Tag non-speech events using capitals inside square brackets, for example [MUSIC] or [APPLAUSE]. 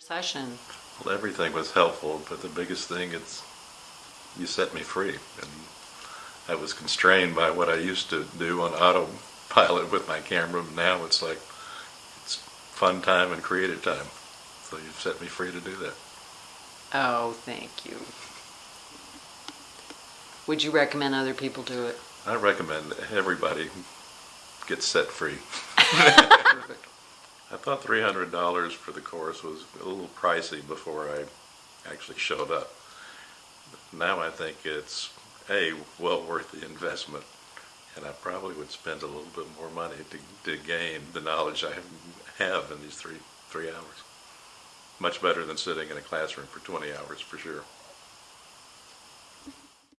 session. Well, everything was helpful, but the biggest thing is you set me free. And I was constrained by what I used to do on autopilot with my camera. Now it's like it's fun time and creative time. So you've set me free to do that. Oh, thank you. Would you recommend other people do it? I recommend everybody get set free. [LAUGHS] [LAUGHS] I thought three hundred dollars for the course was a little pricey before I actually showed up. Now I think it's a well worth the investment, and I probably would spend a little bit more money to, to gain the knowledge I have in these three three hours. Much better than sitting in a classroom for twenty hours for sure.